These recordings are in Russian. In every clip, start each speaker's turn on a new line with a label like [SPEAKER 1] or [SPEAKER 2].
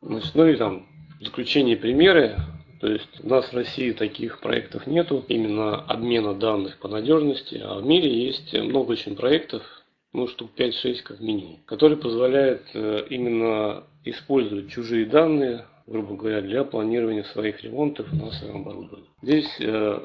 [SPEAKER 1] Значит, ну и там в заключение примеры. То есть у нас в России таких проектов нету, именно обмена данных по надежности, а в мире есть много очень проектов, ну штук 5-6 как минимум, которые позволяют э, именно использовать чужие данные, грубо говоря, для планирования своих ремонтов на своем оборудовании. Здесь э,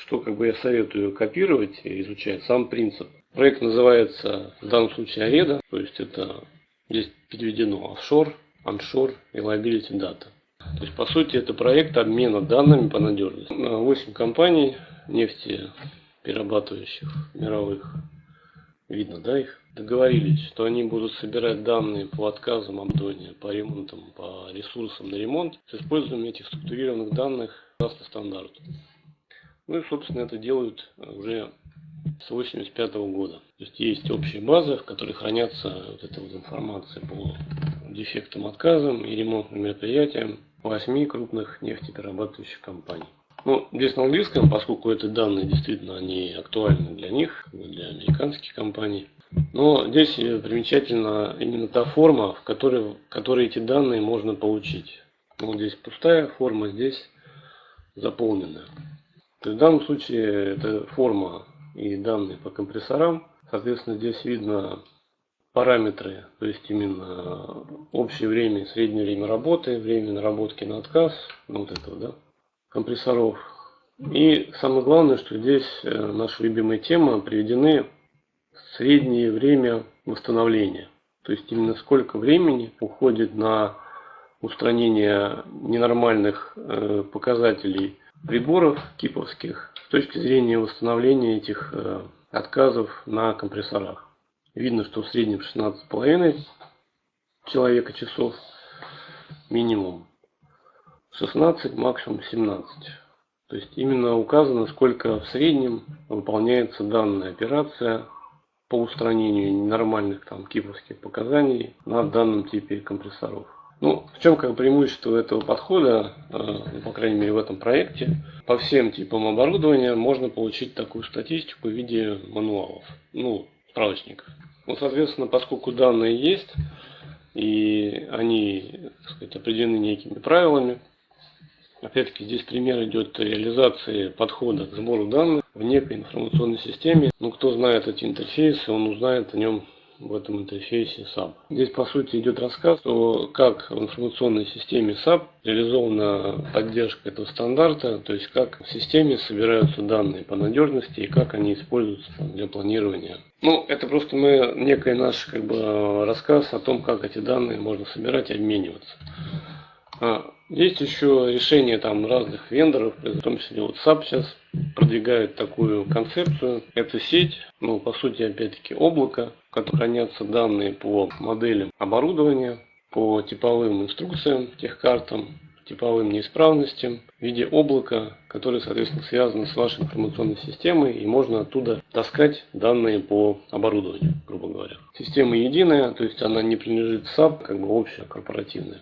[SPEAKER 1] что как бы я советую копировать и изучать сам принцип. Проект называется в данном случае Ареда, то есть это здесь переведено офшор, onshore и liability data. То есть, по сути, это проект обмена данными по надежности. 8 компаний нефтеперерабатывающих мировых, видно, да, их, договорились, что они будут собирать данные по отказам обдония, по ремонтам, по ресурсам на ремонт с использованием этих структурированных данных согласно стандарту. Ну и, собственно, это делают уже с 1985 года. То есть есть общая база, в которой хранятся вот эта вот информация по дефектам, отказам и ремонтным мероприятиям восьми крупных нефтеперерабатывающих компаний. Ну, здесь на английском, поскольку эти данные действительно они актуальны для них, для американских компаний. Но здесь примечательна именно та форма, в которой, в которой эти данные можно получить. Вот здесь пустая форма, здесь заполненная. То есть в данном случае это форма и данные по компрессорам. Соответственно, здесь видно параметры, то есть именно общее время, среднее время работы, время наработки на отказ, ну, вот этого, да, компрессоров. И самое главное, что здесь э, наша любимая тема, приведены среднее время восстановления. То есть именно сколько времени уходит на устранение ненормальных э, показателей приборов киповских точки зрения восстановления этих э, отказов на компрессорах. Видно, что в среднем 16,5 человека часов минимум. 16, максимум 17. То есть именно указано, сколько в среднем выполняется данная операция по устранению ненормальных там киповских показаний на данном типе компрессоров. Ну, в чем как преимущество этого подхода, э, по крайней мере в этом проекте, по всем типам оборудования можно получить такую статистику в виде мануалов, ну, справочников. Ну, соответственно, поскольку данные есть, и они, так сказать, определены некими правилами, Опять-таки здесь пример идет реализации подхода к сбору данных в некой информационной системе. Ну, кто знает эти интерфейсы, он узнает о нем в этом интерфейсе SAP. Здесь по сути идет рассказ о как в информационной системе SAP реализована поддержка этого стандарта, то есть как в системе собираются данные по надежности и как они используются для планирования. Ну, это просто мы некий наш как бы, рассказ о том, как эти данные можно собирать и обмениваться. А, есть еще решения там разных вендоров, в том числе SAP сейчас продвигает такую концепцию. Это сеть, ну по сути опять-таки облако, в котором хранятся данные по моделям оборудования, по типовым инструкциям, техкартам, типовым неисправностям в виде облака, которое, соответственно, связано с вашей информационной системой, и можно оттуда таскать данные по оборудованию, грубо говоря. Система единая, то есть она не принадлежит SAP, как бы общая, корпоративная.